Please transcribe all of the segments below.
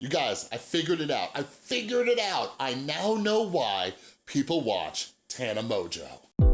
You guys, I figured it out. I figured it out. I now know why people watch Tana Mongeau.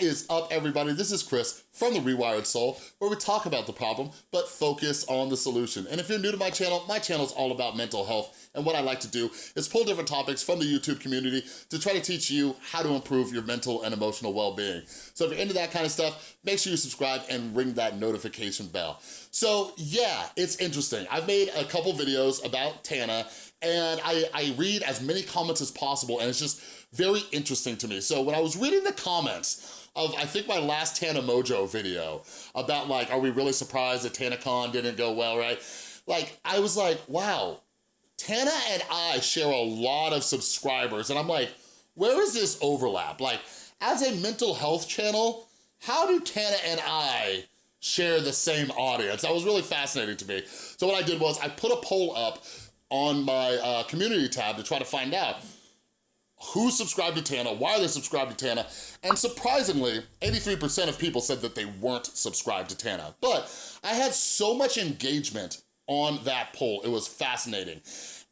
Is up, everybody? This is Chris from The Rewired Soul, where we talk about the problem, but focus on the solution. And if you're new to my channel, my channel is all about mental health, and what I like to do is pull different topics from the YouTube community to try to teach you how to improve your mental and emotional well-being. So if you're into that kind of stuff, make sure you subscribe and ring that notification bell. So yeah, it's interesting. I've made a couple videos about Tana, and I, I read as many comments as possible, and it's just very interesting to me. So when I was reading the comments of, I think my last Tana Mongeau video about like, are we really surprised that TanaCon didn't go well, right? Like, I was like, wow, Tana and I share a lot of subscribers, and I'm like, where is this overlap? Like, as a mental health channel, how do Tana and I share the same audience? That was really fascinating to me. So what I did was I put a poll up on my uh, community tab to try to find out who subscribed to Tana, why they subscribed to Tana, and surprisingly, 83% of people said that they weren't subscribed to Tana. But I had so much engagement on that poll, it was fascinating.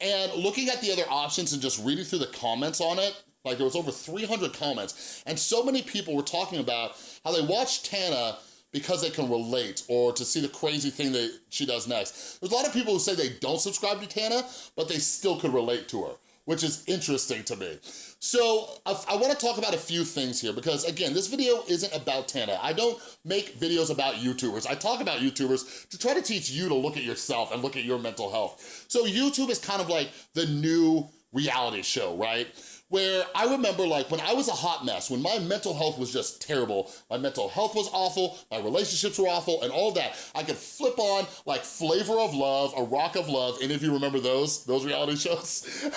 And looking at the other options and just reading through the comments on it, like there was over 300 comments, and so many people were talking about how they watched Tana because they can relate or to see the crazy thing that she does next. There's a lot of people who say they don't subscribe to Tana, but they still could relate to her which is interesting to me. So I, I wanna talk about a few things here because again, this video isn't about Tana. I don't make videos about YouTubers. I talk about YouTubers to try to teach you to look at yourself and look at your mental health. So YouTube is kind of like the new reality show, right? Where I remember like when I was a hot mess, when my mental health was just terrible, my mental health was awful, my relationships were awful, and all that, I could flip on like Flavor of Love, A Rock of Love, any of you remember those, those reality shows?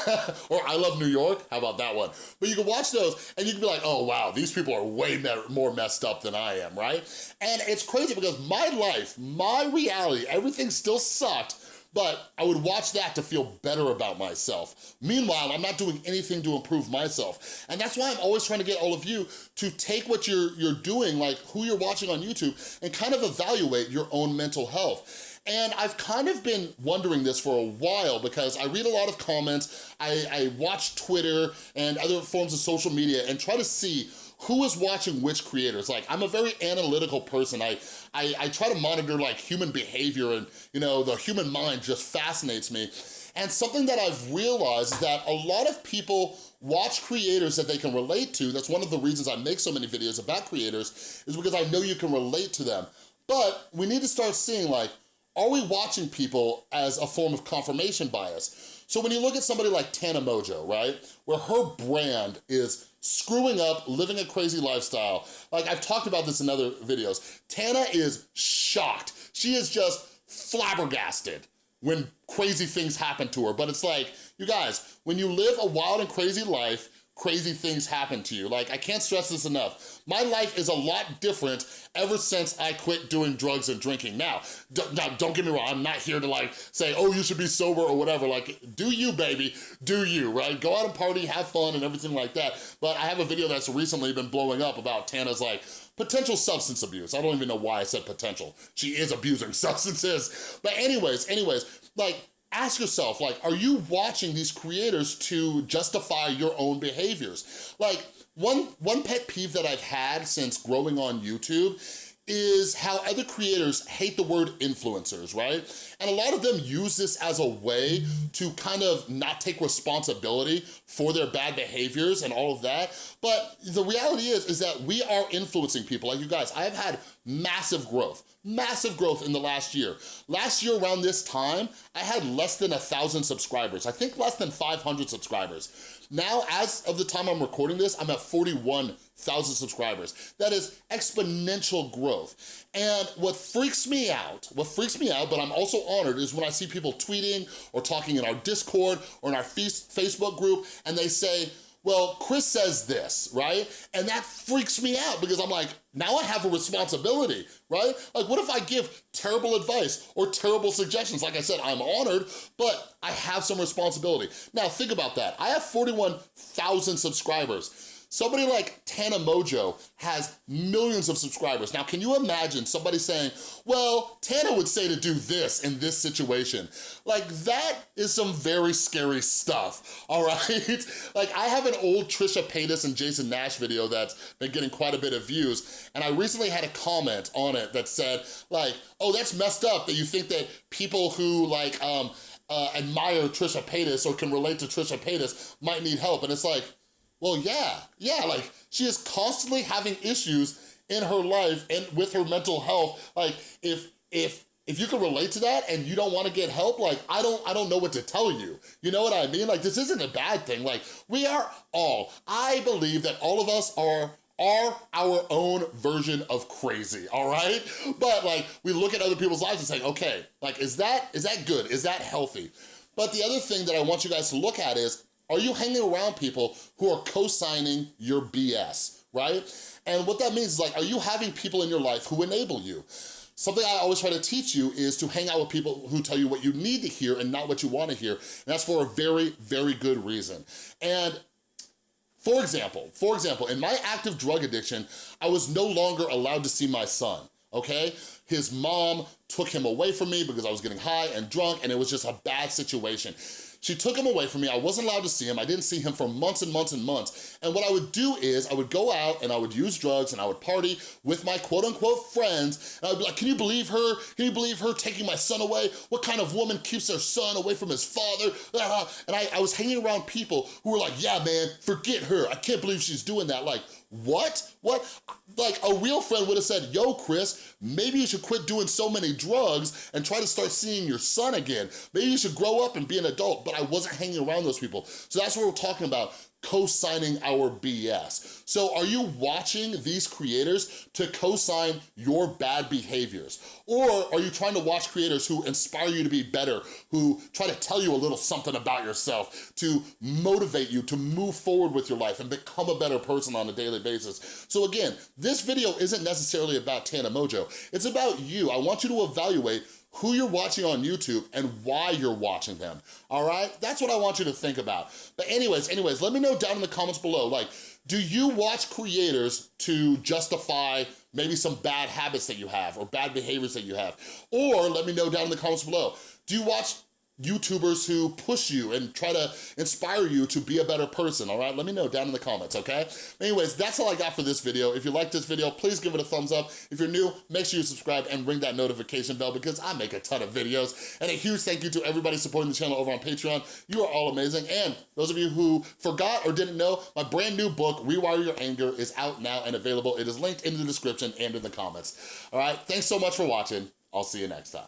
or I Love New York, how about that one? But you can watch those and you can be like, oh wow, these people are way more messed up than I am, right? And it's crazy because my life, my reality, everything still sucked, but I would watch that to feel better about myself. Meanwhile, I'm not doing anything to improve myself. And that's why I'm always trying to get all of you to take what you're, you're doing, like who you're watching on YouTube, and kind of evaluate your own mental health. And I've kind of been wondering this for a while because I read a lot of comments, I, I watch Twitter and other forms of social media and try to see who is watching which creators. Like, I'm a very analytical person. I, I, I try to monitor like human behavior and, you know, the human mind just fascinates me. And something that I've realized is that a lot of people watch creators that they can relate to. That's one of the reasons I make so many videos about creators is because I know you can relate to them. But we need to start seeing like, are we watching people as a form of confirmation bias? So when you look at somebody like Tana Mongeau, right, where her brand is screwing up, living a crazy lifestyle. Like I've talked about this in other videos. Tana is shocked. She is just flabbergasted when crazy things happen to her. But it's like, you guys, when you live a wild and crazy life, crazy things happen to you. Like, I can't stress this enough. My life is a lot different ever since I quit doing drugs and drinking. Now, now, don't get me wrong, I'm not here to like say, oh, you should be sober or whatever. Like, do you, baby, do you, right? Go out and party, have fun and everything like that. But I have a video that's recently been blowing up about Tana's like, potential substance abuse. I don't even know why I said potential. She is abusing substances. But anyways, anyways, like, ask yourself, like, are you watching these creators to justify your own behaviors? Like, one, one pet peeve that I've had since growing on YouTube is how other creators hate the word influencers, right? And a lot of them use this as a way to kind of not take responsibility for their bad behaviors and all of that. But the reality is, is that we are influencing people. Like you guys, I have had massive growth massive growth in the last year. Last year around this time, I had less than a thousand subscribers. I think less than 500 subscribers. Now, as of the time I'm recording this, I'm at 41,000 subscribers. That is exponential growth. And what freaks me out, what freaks me out, but I'm also honored, is when I see people tweeting or talking in our Discord or in our Facebook group, and they say, well, Chris says this, right? And that freaks me out because I'm like, now I have a responsibility, right? Like, what if I give terrible advice or terrible suggestions? Like I said, I'm honored, but I have some responsibility. Now, think about that. I have 41,000 subscribers. Somebody like Tana Mongeau has millions of subscribers. Now, can you imagine somebody saying, well, Tana would say to do this in this situation? Like, that is some very scary stuff, all right? like, I have an old Trisha Paytas and Jason Nash video that's been getting quite a bit of views, and I recently had a comment on it that said, like, oh, that's messed up that you think that people who, like, um, uh, admire Trisha Paytas or can relate to Trisha Paytas might need help. And it's like, well, yeah, yeah, like she is constantly having issues in her life and with her mental health. Like if, if, if you can relate to that and you don't want to get help, like I don't I don't know what to tell you. You know what I mean? Like this isn't a bad thing. Like we are all, I believe that all of us are are our own version of crazy, all right? But like, we look at other people's lives and say, okay, like, is that, is that good? Is that healthy? But the other thing that I want you guys to look at is, are you hanging around people who are co-signing your BS, right? And what that means is like, are you having people in your life who enable you? Something I always try to teach you is to hang out with people who tell you what you need to hear and not what you wanna hear. And that's for a very, very good reason. And for example, for example, in my active drug addiction, I was no longer allowed to see my son, okay? His mom took him away from me because I was getting high and drunk and it was just a bad situation. She took him away from me. I wasn't allowed to see him. I didn't see him for months and months and months. And what I would do is I would go out and I would use drugs and I would party with my quote unquote friends. And I'd be like, can you believe her? Can you believe her taking my son away? What kind of woman keeps their son away from his father? And I, I was hanging around people who were like, yeah, man, forget her. I can't believe she's doing that. Like, what? What? Like a real friend would have said, yo, Chris, maybe you should quit doing so many drugs and try to start seeing your son again. Maybe you should grow up and be an adult, but I wasn't hanging around those people. So that's what we're talking about co-signing our BS. So are you watching these creators to co-sign your bad behaviors? Or are you trying to watch creators who inspire you to be better, who try to tell you a little something about yourself, to motivate you to move forward with your life and become a better person on a daily basis? So again, this video isn't necessarily about Tana Mongeau. It's about you. I want you to evaluate who you're watching on YouTube and why you're watching them, all right? That's what I want you to think about. But anyways, anyways, let me know down in the comments below, like, do you watch creators to justify maybe some bad habits that you have or bad behaviors that you have? Or let me know down in the comments below, do you watch YouTubers who push you and try to inspire you to be a better person, all right? Let me know down in the comments, okay? Anyways, that's all I got for this video. If you like this video, please give it a thumbs up. If you're new, make sure you subscribe and ring that notification bell because I make a ton of videos. And a huge thank you to everybody supporting the channel over on Patreon. You are all amazing. And those of you who forgot or didn't know, my brand new book, Rewire Your Anger, is out now and available. It is linked in the description and in the comments. All right, thanks so much for watching. I'll see you next time.